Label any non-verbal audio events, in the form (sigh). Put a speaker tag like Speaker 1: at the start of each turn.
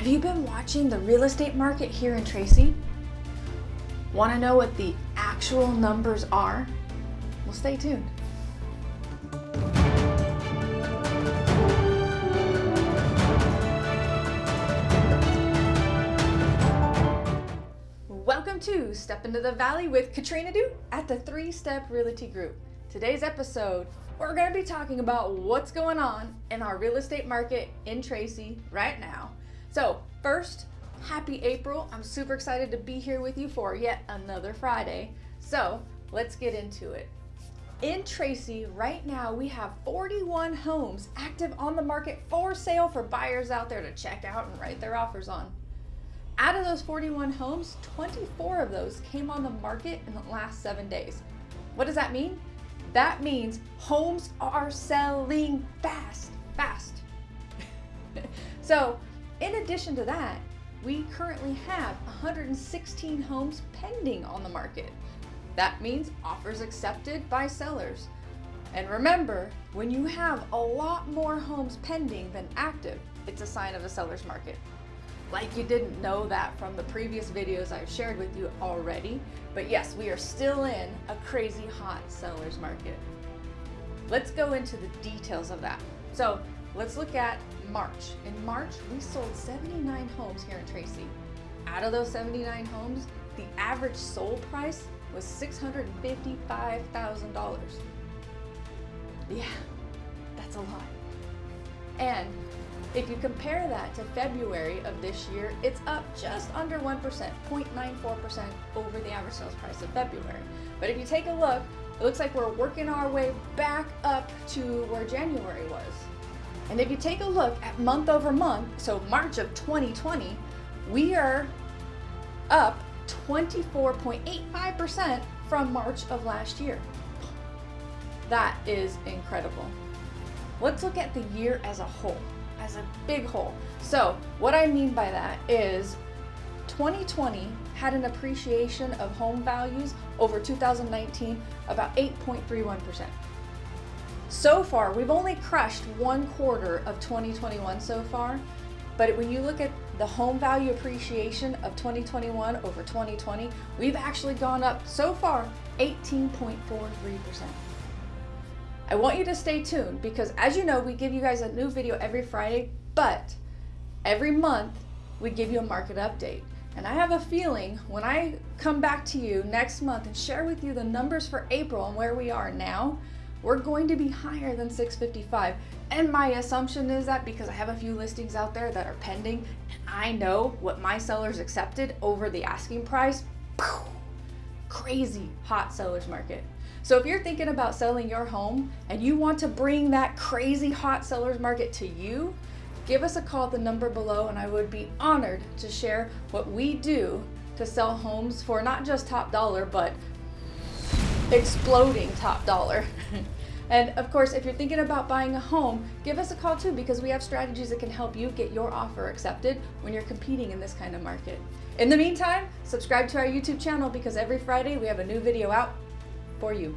Speaker 1: Have you been watching the real estate market here in Tracy? Want to know what the actual numbers are? Well, stay tuned. Welcome to Step into the Valley with Katrina Du at the Three Step Realty Group. Today's episode, we're going to be talking about what's going on in our real estate market in Tracy right now so first, happy April. I'm super excited to be here with you for yet another Friday. So let's get into it. In Tracy, right now, we have 41 homes active on the market for sale for buyers out there to check out and write their offers on. Out of those 41 homes, 24 of those came on the market in the last seven days. What does that mean? That means homes are selling fast, fast. (laughs) so in addition to that, we currently have 116 homes pending on the market. That means offers accepted by sellers. And remember, when you have a lot more homes pending than active, it's a sign of a seller's market. Like you didn't know that from the previous videos I've shared with you already, but yes, we are still in a crazy hot seller's market. Let's go into the details of that. So let's look at March. In March, we sold 79 homes here in Tracy. Out of those 79 homes, the average sold price was $655,000. Yeah, that's a lot. And if you compare that to February of this year, it's up just under 1%, 0.94% over the average sales price of February. But if you take a look, it looks like we're working our way back up to where January was. And if you take a look at month over month, so March of 2020, we are up 24.85% from March of last year. That is incredible. Let's look at the year as a whole, as a big whole. So what I mean by that is 2020 had an appreciation of home values over 2019 about 8.31%. So far, we've only crushed one quarter of 2021 so far, but when you look at the home value appreciation of 2021 over 2020, we've actually gone up so far 18.43%. I want you to stay tuned because as you know, we give you guys a new video every Friday, but every month we give you a market update. And I have a feeling when I come back to you next month and share with you the numbers for April and where we are now, we're going to be higher than 655. And my assumption is that because I have a few listings out there that are pending I know what my sellers accepted over the asking price, crazy hot seller's market. So if you're thinking about selling your home and you want to bring that crazy hot seller's market to you, give us a call at the number below and I would be honored to share what we do to sell homes for not just top dollar, but exploding top dollar. (laughs) and of course, if you're thinking about buying a home, give us a call too because we have strategies that can help you get your offer accepted when you're competing in this kind of market. In the meantime, subscribe to our YouTube channel because every Friday we have a new video out for you.